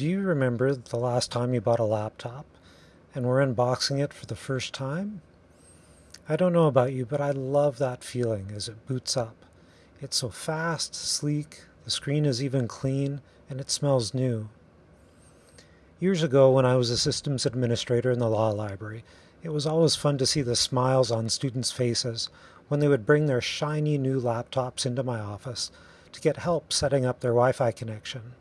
Do you remember the last time you bought a laptop and were unboxing it for the first time? I don't know about you, but I love that feeling as it boots up. It's so fast, sleek, the screen is even clean, and it smells new. Years ago, when I was a systems administrator in the law library, it was always fun to see the smiles on students' faces when they would bring their shiny new laptops into my office to get help setting up their Wi-Fi connection.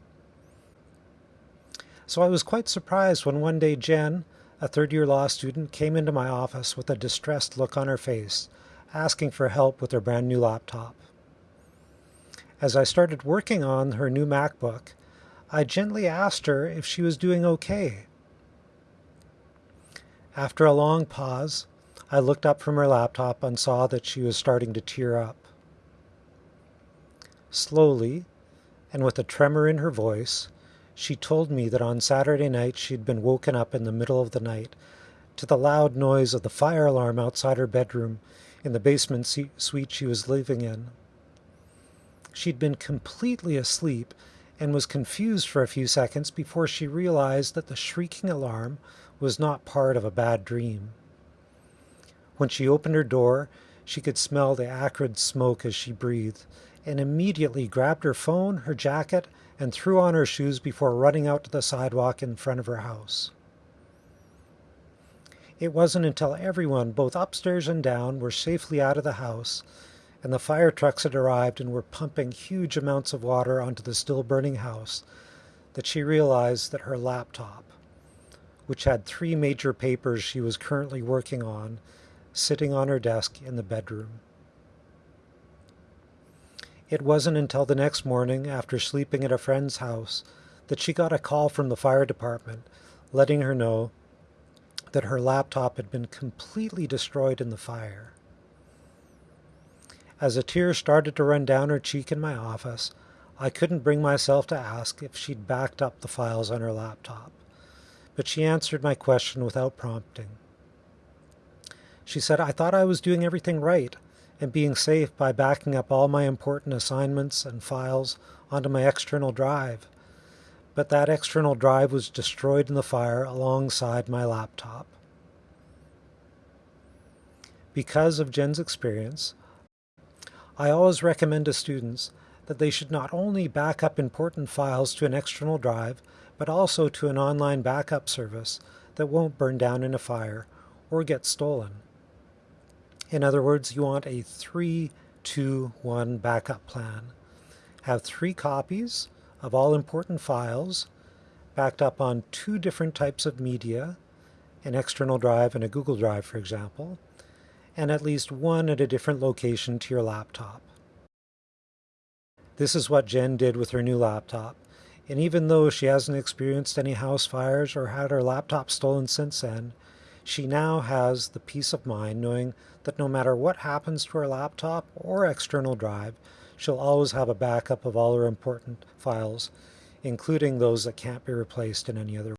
So I was quite surprised when one day Jen, a third-year law student, came into my office with a distressed look on her face, asking for help with her brand new laptop. As I started working on her new MacBook, I gently asked her if she was doing okay. After a long pause, I looked up from her laptop and saw that she was starting to tear up. Slowly, and with a tremor in her voice, she told me that on Saturday night she'd been woken up in the middle of the night to the loud noise of the fire alarm outside her bedroom in the basement suite she was living in. She'd been completely asleep and was confused for a few seconds before she realized that the shrieking alarm was not part of a bad dream. When she opened her door, she could smell the acrid smoke as she breathed, and immediately grabbed her phone, her jacket, and threw on her shoes before running out to the sidewalk in front of her house. It wasn't until everyone, both upstairs and down, were safely out of the house and the fire trucks had arrived and were pumping huge amounts of water onto the still burning house that she realized that her laptop, which had three major papers she was currently working on, sitting on her desk in the bedroom. It wasn't until the next morning, after sleeping at a friend's house, that she got a call from the fire department letting her know that her laptop had been completely destroyed in the fire. As a tear started to run down her cheek in my office, I couldn't bring myself to ask if she'd backed up the files on her laptop, but she answered my question without prompting. She said, I thought I was doing everything right and being safe by backing up all my important assignments and files onto my external drive. But that external drive was destroyed in the fire alongside my laptop. Because of Jen's experience, I always recommend to students that they should not only back up important files to an external drive, but also to an online backup service that won't burn down in a fire or get stolen. In other words, you want a 3-2-1 backup plan. Have three copies of all important files backed up on two different types of media, an external drive and a Google Drive, for example, and at least one at a different location to your laptop. This is what Jen did with her new laptop, and even though she hasn't experienced any house fires or had her laptop stolen since then, she now has the peace of mind knowing that no matter what happens to her laptop or external drive, she'll always have a backup of all her important files, including those that can't be replaced in any other